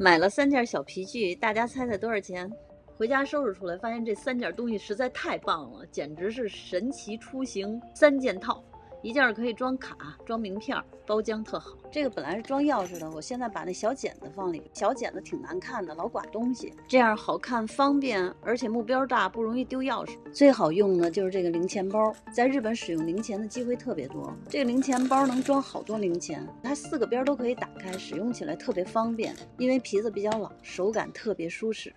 买了三件小皮具，大家猜猜多少钱？回家收拾出来，发现这三件东西实在太棒了，简直是神奇出行三件套。一件可以装卡、装名片，包浆特好。这个本来是装钥匙的，我现在把那小剪子放里。小剪子挺难看的，老刮东西。这样好看、方便，而且目标大，不容易丢钥匙。最好用的就是这个零钱包，在日本使用零钱的机会特别多。这个零钱包能装好多零钱，它四个边都可以打开，使用起来特别方便。因为皮子比较老，手感特别舒适。